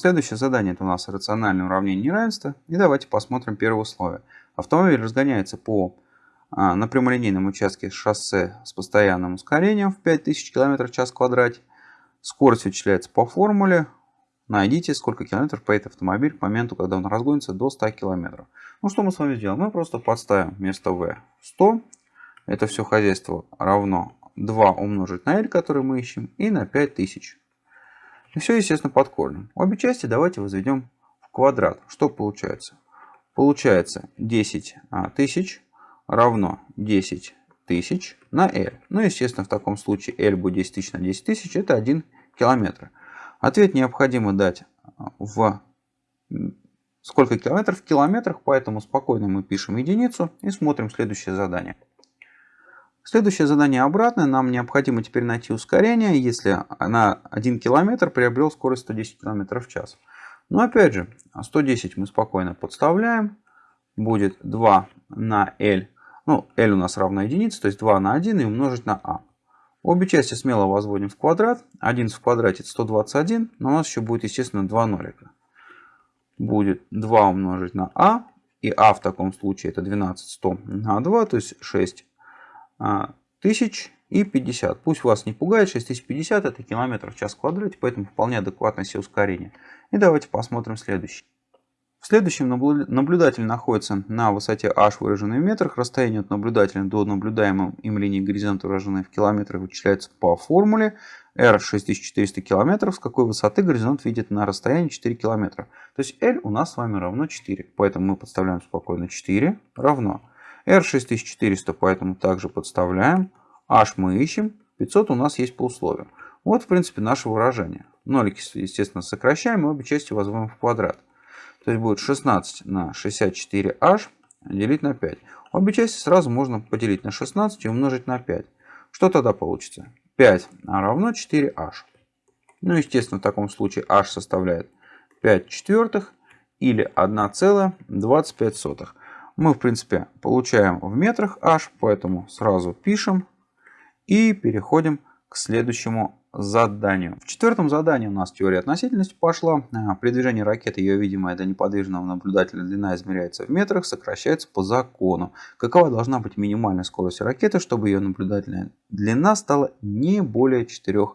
Следующее задание это у нас рациональное уравнение неравенства. И давайте посмотрим первое условие. Автомобиль разгоняется по а, на прямолинейном участке шоссе с постоянным ускорением в 5000 км в час в квадрате. Скорость вычисляется по формуле. Найдите, сколько километров поедет автомобиль к моменту, когда он разгонится до 100 км. Ну что мы с вами сделаем? Мы просто подставим вместо v 100. Это все хозяйство равно 2 умножить на l, который мы ищем, и на 5000. И все, естественно, под корнем. Обе части давайте возведем в квадрат. Что получается? Получается 10 а, тысяч равно 10 тысяч на L. Ну, естественно, в таком случае L будет 10 тысяч на 10 тысяч, это 1 километр. Ответ необходимо дать а, в сколько километров в километрах, поэтому спокойно мы пишем единицу и смотрим следующее задание. Следующее задание обратное. Нам необходимо теперь найти ускорение, если на 1 км приобрел скорость 110 км в час. Но опять же, 110 мы спокойно подставляем. Будет 2 на L. Ну, L у нас равна единице, то есть 2 на 1 и умножить на А. Обе части смело возводим в квадрат. 11 в квадрате это 121, но у нас еще будет, естественно, 2 нолика. Будет 2 умножить на А, и А в таком случае это 12 100 на 2, то есть 6 а, тысяч и 50. Пусть вас не пугает, 6050 это километр в час в квадрате, поэтому вполне адекватно все ускорение. И давайте посмотрим следующий. В следующем наблюдатель находится на высоте h, выраженной в метрах. Расстояние от наблюдателя до наблюдаемой им линии горизонта, выраженной в километрах, вычисляется по формуле r 6400 км, с какой высоты горизонт видит на расстоянии 4 км. То есть L у нас с вами равно 4. Поэтому мы подставляем спокойно 4 равно R6400, поэтому также подставляем. H мы ищем. 500 у нас есть по условию. Вот, в принципе, наше выражение. Нолики, естественно, сокращаем и обе части возводим в квадрат. То есть будет 16 на 64h делить на 5. Обе части сразу можно поделить на 16 и умножить на 5. Что тогда получится? 5 равно 4h. Ну, естественно, в таком случае h составляет 5 четвертых или 1,25 мы, в принципе, получаем в метрах h, поэтому сразу пишем и переходим к следующему заданию. В четвертом задании у нас теория относительности пошла. А, при движении ракеты ее видимая для неподвижного наблюдателя длина измеряется в метрах, сокращается по закону. Какова должна быть минимальная скорость ракеты, чтобы ее наблюдательная длина стала не более 4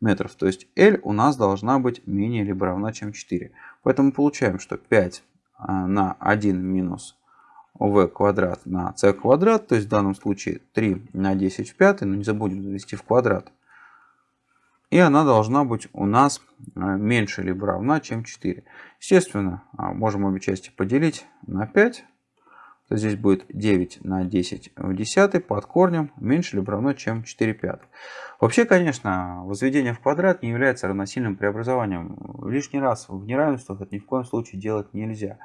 метров. То есть L у нас должна быть менее либо равна, чем 4. Поэтому получаем, что 5 а, на 1 минус v квадрат на c квадрат, то есть в данном случае 3 на 10 в 5, но не забудем завести в квадрат. И она должна быть у нас э, меньше либо равна, чем 4. Естественно, а, можем обе части поделить на 5. То здесь будет 9 на 10 в 10 под корнем меньше либо равно, чем 4 пятых. Вообще, конечно, возведение в квадрат не является равносильным преобразованием. Лишний раз в неравенствах это ни в коем случае делать нельзя.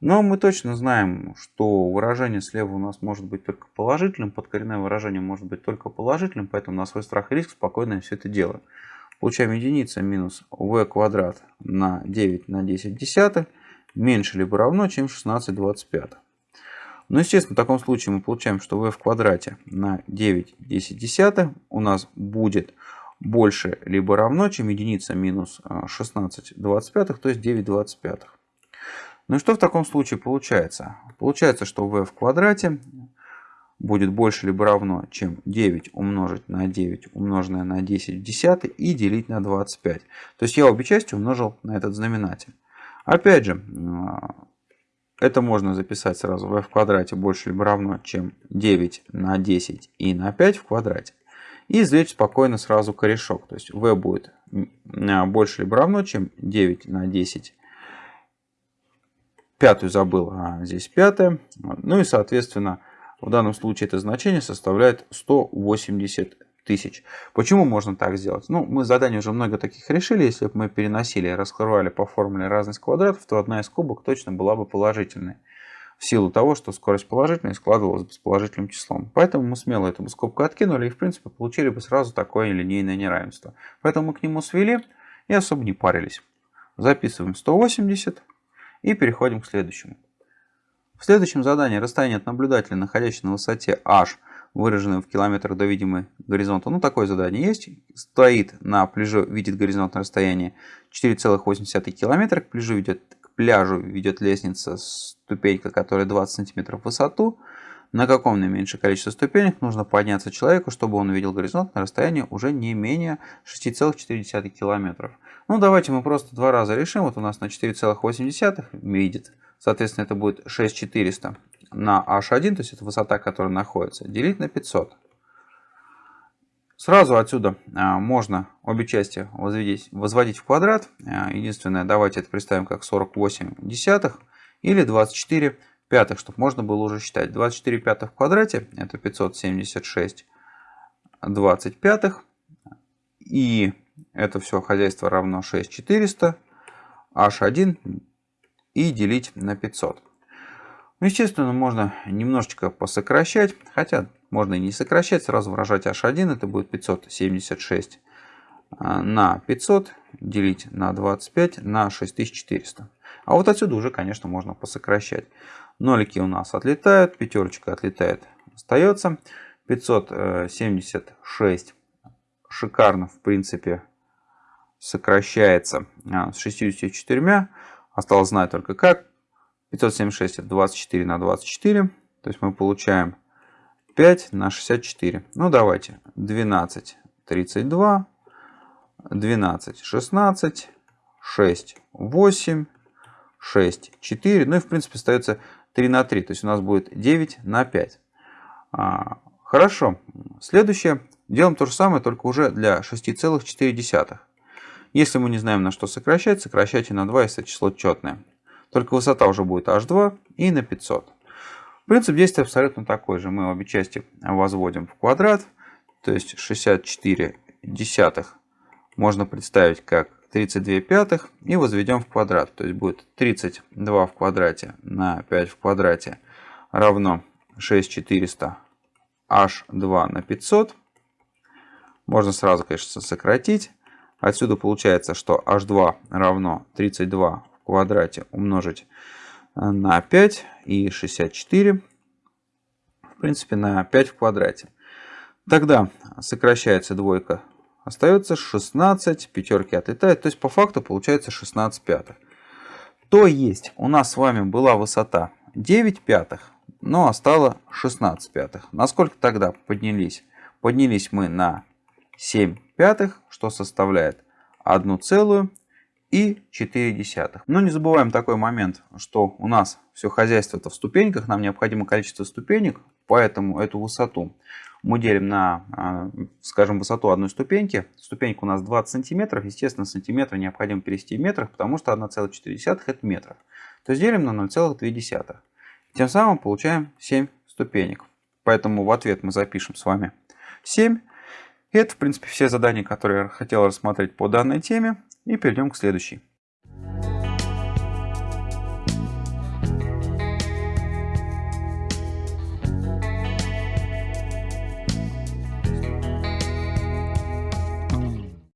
Но мы точно знаем, что выражение слева у нас может быть только положительным, подкоренное выражение может быть только положительным, поэтому на свой страх и риск спокойно все это делаем. Получаем единица минус v квадрат на 9 на 10 десятых меньше либо равно, чем 16 25. Но, естественно, в таком случае мы получаем, что v в квадрате на 9 10 десятых у нас будет больше либо равно, чем единица минус 16 25, то есть 9 25. Ну и что в таком случае получается? Получается, что v в квадрате будет больше либо равно, чем 9 умножить на 9 умноженное на 10 в десятый и делить на 25. То есть я обе части умножил на этот знаменатель. Опять же, это можно записать сразу v в квадрате больше либо равно, чем 9 на 10 и на 5 в квадрате. И извлечь спокойно сразу корешок. То есть v будет больше либо равно, чем 9 на 10 Пятую забыл, а здесь пятая. Ну и, соответственно, в данном случае это значение составляет 180 тысяч. Почему можно так сделать? Ну, мы задание уже много таких решили. Если бы мы переносили раскрывали по формуле разность квадратов, то одна из кубок точно была бы положительной. В силу того, что скорость положительная складывалась бы с положительным числом. Поэтому мы смело эту скобку откинули и, в принципе, получили бы сразу такое линейное неравенство. Поэтому мы к нему свели и особо не парились. Записываем 180 и переходим к следующему. В следующем задании расстояние от наблюдателя, находящегося на высоте h, выраженную в километрах до видимой горизонта. Ну, такое задание есть. Стоит на пляжу, видит горизонтное расстояние 4,8 километра. К пляжу ведет, к пляжу ведет лестница, ступенька, которая 20 сантиметров в высоту. На каком наименьшее количество ступенек нужно подняться человеку, чтобы он увидел горизонт на расстоянии уже не менее 6,4 километров. Ну, давайте мы просто два раза решим. Вот у нас на 4,8 видит. Соответственно, это будет 6400 на h1, то есть это высота, которая находится, делить на 500. Сразу отсюда а, можно обе части возводить, возводить в квадрат. А, единственное, давайте это представим как 48 десятых или 24 пятых, чтобы можно было уже считать. 24 пятых в квадрате это 576 20 пятых. И это все хозяйство равно 6400 h1 и делить на 500. Ну, естественно, можно немножечко посокращать, хотя можно и не сокращать, сразу выражать h1, это будет 576 а, на 500 делить на 25 на 6400. А вот отсюда уже, конечно, можно посокращать. Нолики у нас отлетают, пятерочка отлетает, остается. 576 шикарно, в принципе, сокращается а, с 64. Осталось знать только как. 576 это 24 на 24. То есть мы получаем 5 на 64. Ну давайте. 12, 32, 12, 16, 6, 8, 6, 4. Ну и в принципе остается 3 на 3. То есть у нас будет 9 на 5. А, хорошо. Следующее. Делаем то же самое, только уже для 6,4. Если мы не знаем на что сокращать, сокращайте на 2, если число четное. Только высота уже будет h2 и на 500. Принцип действия абсолютно такой же. Мы обе части возводим в квадрат. То есть 64 десятых можно представить как 32 пятых и возведем в квадрат. То есть будет 32 в квадрате на 5 в квадрате равно 6400 h2 на 500. Можно сразу, конечно, сократить. Отсюда получается, что h2 равно 32 квадрате умножить э, на 5 и 64, в принципе, на 5 в квадрате. Тогда сокращается двойка, остается 16, пятерки отлетают, то есть по факту получается 16 пятых. То есть у нас с вами была высота 9 пятых, но осталось 16 пятых. Насколько тогда поднялись? Поднялись мы на 7 пятых, что составляет 1 целую и 4 десятых. Но не забываем такой момент, что у нас все хозяйство это в ступеньках, нам необходимо количество ступенек, поэтому эту высоту мы делим на, а, скажем, высоту одной ступеньки. Ступенька у нас 20 сантиметров, естественно, сантиметры необходимо перевести в метрах, потому что 1,4 это метров. То есть делим на 0,2. Тем самым получаем 7 ступенек. Поэтому в ответ мы запишем с вами 7. И это, в принципе, все задания, которые я хотел рассмотреть по данной теме. И перейдем к следующей.